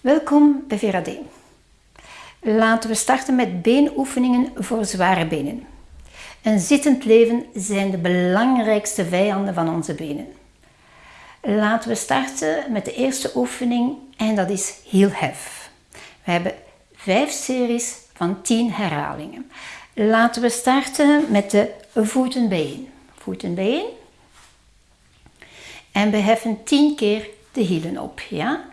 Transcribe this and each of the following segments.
Welkom bij VRAD. Laten we starten met beenoefeningen voor zware benen. Een zittend leven zijn de belangrijkste vijanden van onze benen. Laten we starten met de eerste oefening en dat is heel hef. We hebben vijf series van 10 herhalingen. Laten we starten met de voeten bijeen. Voeten. En we heffen 10 keer de hielen op. Ja?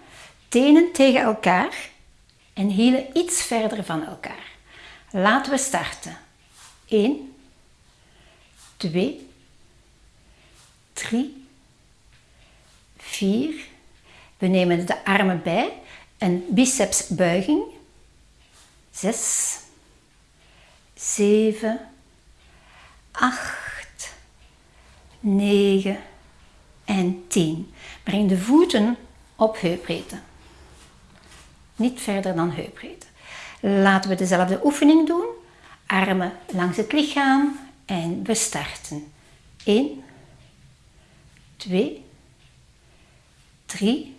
Tenen tegen elkaar en hielen iets verder van elkaar. Laten we starten. 1, 2, 3, 4. We nemen de armen bij. Een bicepsbuiging. 6, 7, 8, 9 en 10. Breng de voeten op heupbreedte. Niet verder dan heupbreedte. Laten we dezelfde oefening doen. Armen langs het lichaam en we starten. 1, 2, 3,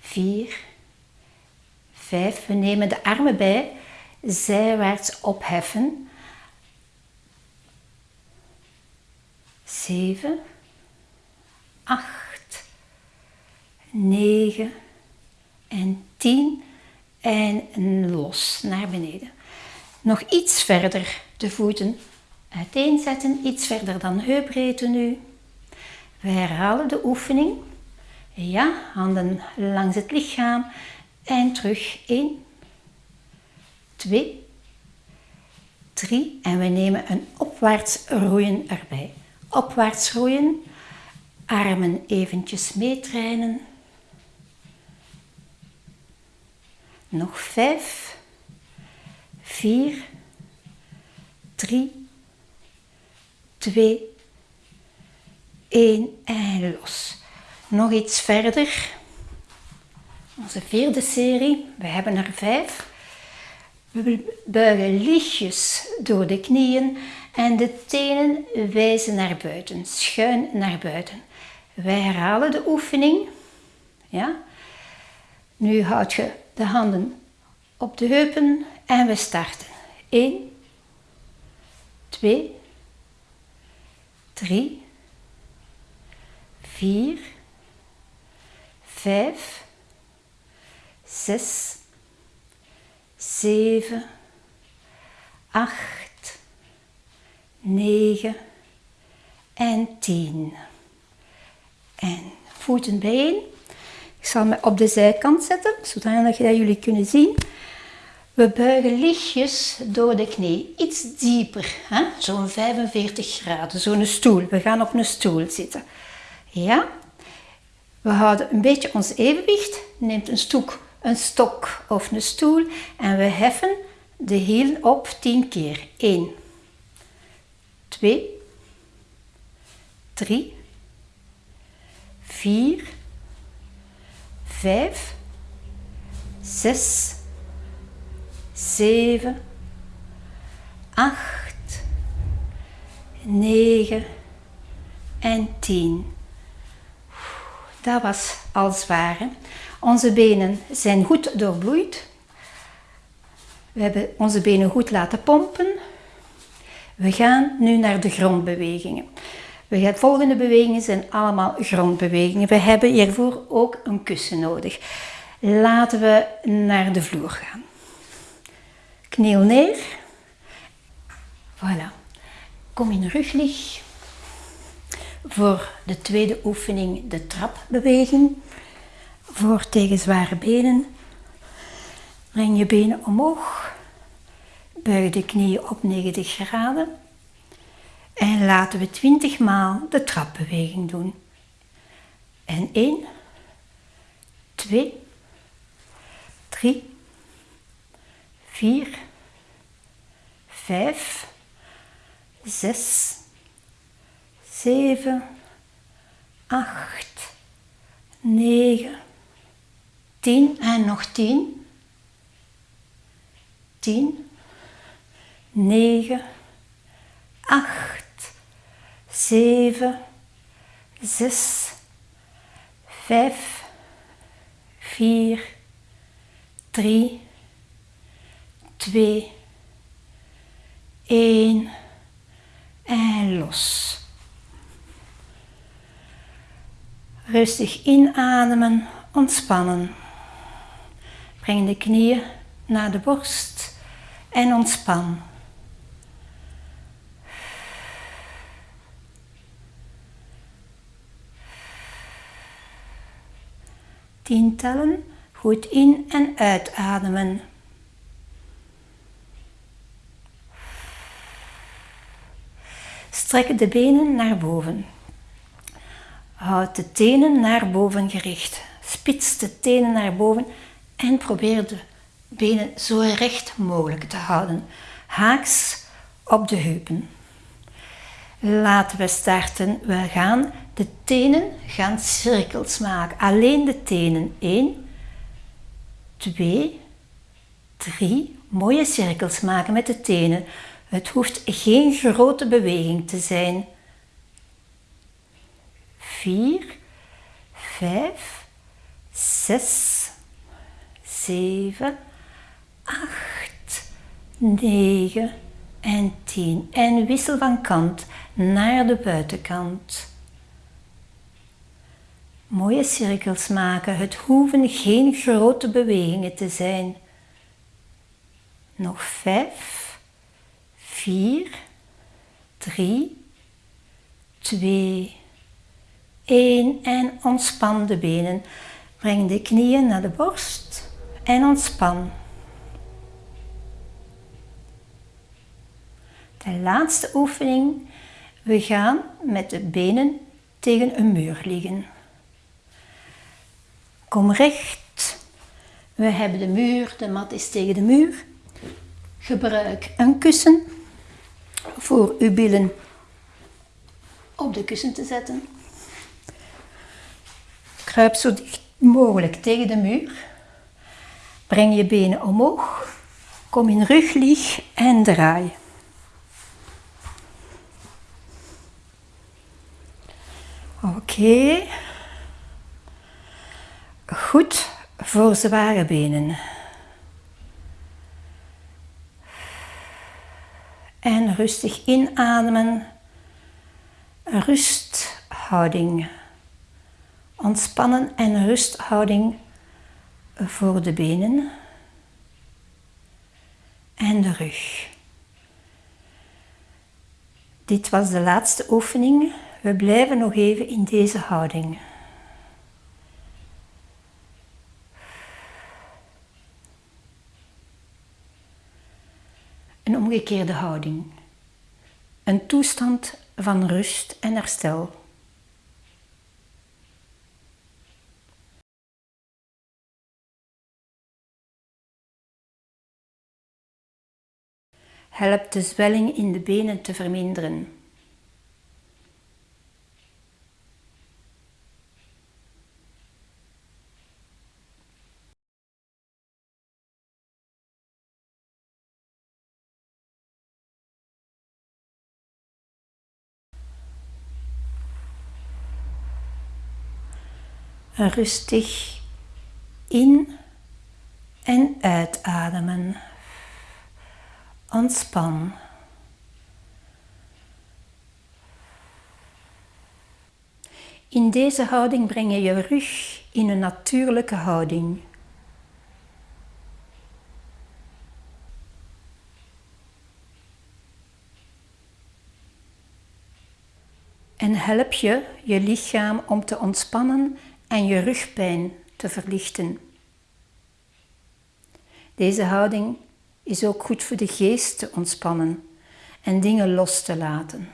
4, 5. We nemen de armen bij, zijwaarts opheffen. 7, 8, 9 en 10 en los naar beneden. Nog iets verder de voeten uiteenzetten, iets verder dan heupbreedte nu. We herhalen de oefening. Ja, handen langs het lichaam en terug 1, 2, 3 en we nemen een opwaarts roeien erbij. Opwaarts roeien, armen eventjes meetrainen. Nog 5, 4, 3, 2, 1 en los. Nog iets verder. Onze vierde serie. We hebben er vijf. We buigen lichtjes door de knieën en de tenen wijzen naar buiten, schuin naar buiten. Wij herhalen de oefening. Ja? Nu houd je de handen op de heupen en we starten. 1, 2, 3, 4, 5, 6, 7, 8, 9 en 10. En voeten bijeen. Ik zal me op de zijkant zetten, zodat jullie kunnen zien. We buigen lichtjes door de knie, iets dieper, zo'n 45 graden, zo'n stoel. We gaan op een stoel zitten. Ja? We houden een beetje ons evenwicht, neemt een, stok, een stok of een stoel en we heffen de hiel op 10 keer. 1, 2, 3, 4, 5, 6, 7, 8, 9 en 10. Dat was al zwaar. Onze benen zijn goed doorbloeid. We hebben onze benen goed laten pompen. We gaan nu naar de grondbewegingen. De volgende bewegingen zijn allemaal grondbewegingen. We hebben hiervoor ook een kussen nodig. Laten we naar de vloer gaan. Kniel neer. Voilà. Kom in ruglig. Voor de tweede oefening de trapbeweging. Voor tegen zware benen. Breng je benen omhoog. Buig de knieën op 90 graden. En laten we 20 maal de trapbeweging doen. En 1, 2, 3, 4, 5, 6, 7, 8, 9, 10 en nog 10, 10, 9, 8, 7, 6, 5, 4, 3, 2, 1 en los. Rustig inademen, ontspannen. Breng de knieën naar de borst en ontspan. Tien tellen, goed in- en uitademen. Strek de benen naar boven. Houd de tenen naar boven gericht. Spits de tenen naar boven en probeer de benen zo recht mogelijk te houden. Haaks op de heupen. Laten we starten. We gaan de tenen gaan cirkels maken. Alleen de tenen. 1, 2, 3. Mooie cirkels maken met de tenen. Het hoeft geen grote beweging te zijn. 4, 5, 6, 7, 8, 9 en 10. En wissel van kant naar de buitenkant. Mooie cirkels maken. Het hoeven geen grote bewegingen te zijn. Nog 5, 4, 3, 2, 1 en ontspan de benen. Breng de knieën naar de borst en ontspan. De laatste oefening. We gaan met de benen tegen een muur liggen. Kom recht. We hebben de muur, de mat is tegen de muur. Gebruik een kussen voor uw billen op de kussen te zetten. Kruip zo dicht mogelijk tegen de muur. Breng je benen omhoog. Kom in ruglieg en draai. Oké. Goed voor zware benen. En rustig inademen. Rusthouding. Ontspannen en rusthouding voor de benen en de rug. Dit was de laatste oefening. We blijven nog even in deze houding. Omgekeerde houding. Een toestand van rust en herstel. helpt de zwelling in de benen te verminderen. Rustig in en uitademen. Ontspan. In deze houding breng je je rug in een natuurlijke houding. En help je je lichaam om te ontspannen en je rugpijn te verlichten. Deze houding is ook goed voor de geest te ontspannen en dingen los te laten.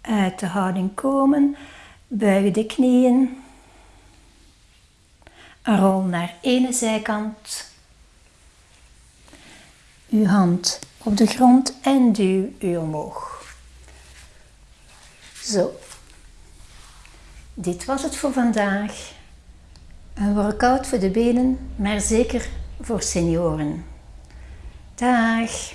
Uit de houding komen, buig de knieën, rol naar ene zijkant, uw hand op de grond en duw u omhoog. Zo, dit was het voor vandaag. Een workout voor de benen, maar zeker voor senioren. Dag!